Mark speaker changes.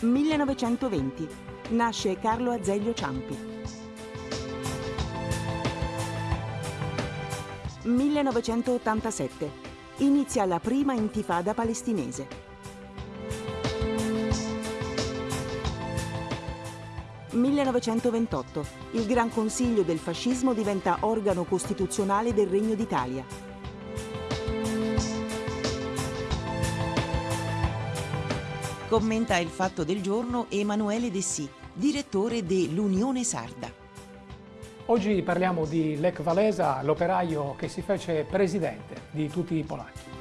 Speaker 1: 1920. Nasce Carlo Azeglio Ciampi. 1987. Inizia la prima intifada palestinese. 1928. Il Gran Consiglio del Fascismo diventa organo costituzionale del Regno d'Italia. Commenta il fatto del giorno Emanuele Dessì, direttore dell'Unione Sarda.
Speaker 2: Oggi parliamo di Lech Walesa, l'operaio che si fece presidente di tutti i polacchi.